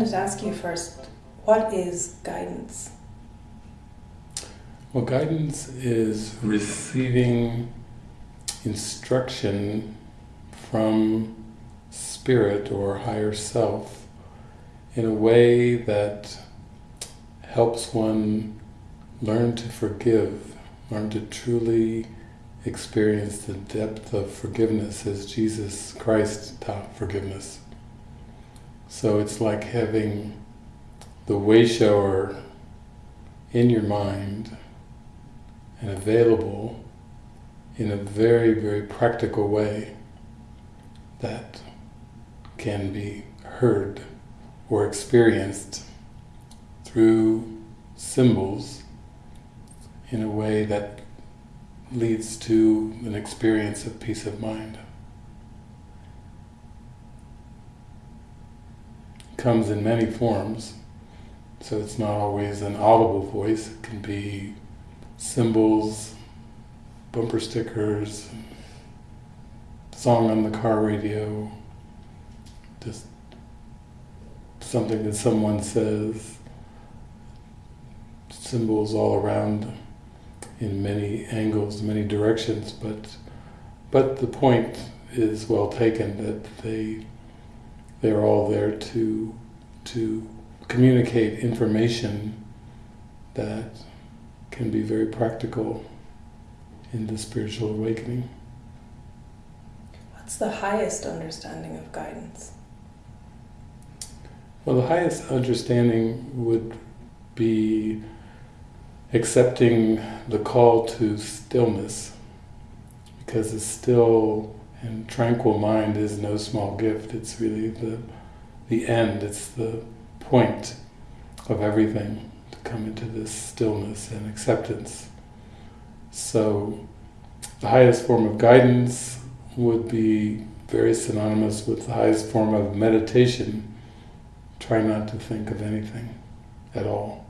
Wanted to ask you first, what is guidance? Well, guidance is receiving instruction from spirit or higher self in a way that helps one learn to forgive, learn to truly experience the depth of forgiveness as Jesus Christ taught forgiveness. So it's like having the way shower in your mind and available in a very, very practical way that can be heard or experienced through symbols in a way that leads to an experience of peace of mind. Comes in many forms, so it's not always an audible voice, it can be symbols, bumper stickers, song on the car radio, just something that someone says, symbols all around in many angles, many directions, but but the point is well taken that they they're all there to to communicate information that can be very practical in the spiritual awakening. What's the highest understanding of guidance? Well, the highest understanding would be accepting the call to stillness, because it's still and tranquil mind is no small gift. It's really the the end. It's the point of everything to come into this stillness and acceptance. So, the highest form of guidance would be very synonymous with the highest form of meditation. Try not to think of anything at all,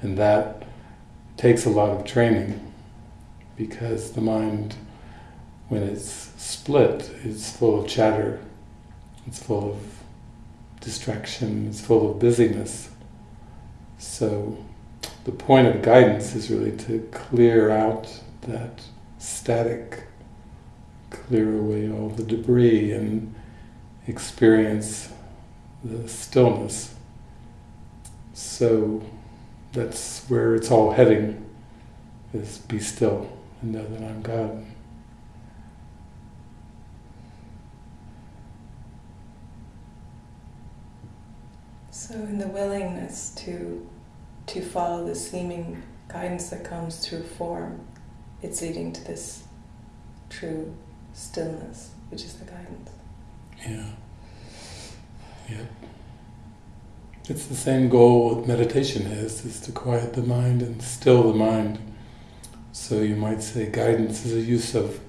and that takes a lot of training because the mind, when it's split, it's full of chatter, it's full of distraction, it's full of busyness. So the point of guidance is really to clear out that static, clear away all the debris and experience the stillness. So that's where it's all heading, is be still and know that I'm God. So in the willingness to to follow the seeming guidance that comes through form, it's leading to this true stillness, which is the guidance. Yeah. Yeah. It's the same goal with meditation is, is to quiet the mind and still the mind. So you might say guidance is a use of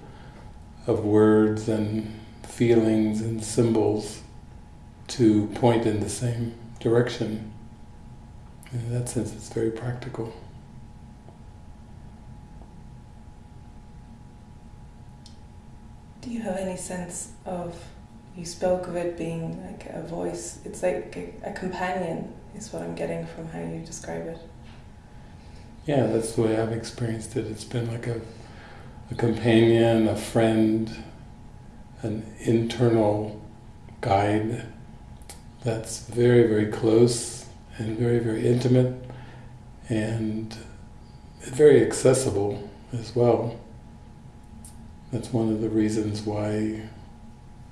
of words and feelings and symbols to point in the same direction. In that sense, it's very practical. Do you have any sense of, you spoke of it being like a voice, it's like a, a companion, is what I'm getting from how you describe it. Yeah, that's the way I've experienced it. It's been like a, a companion, a friend, an internal guide that's very, very close and very, very intimate and very accessible as well. That's one of the reasons why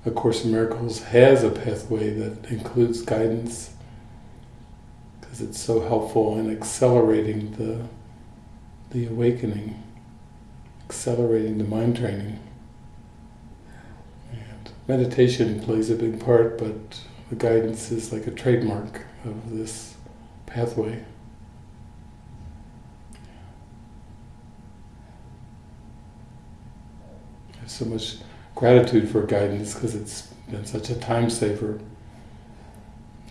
A Course in Miracles has a pathway that includes guidance because it's so helpful in accelerating the the awakening, accelerating the mind training. And meditation plays a big part, but the guidance is like a trademark of this pathway. I have so much gratitude for guidance because it's been such a time saver,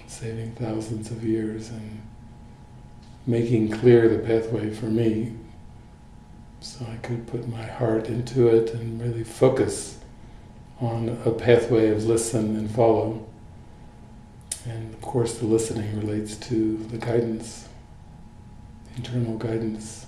saving thousands of years and making clear the pathway for me so I could put my heart into it and really focus on a pathway of listen and follow And of course, the listening relates to the guidance, internal guidance.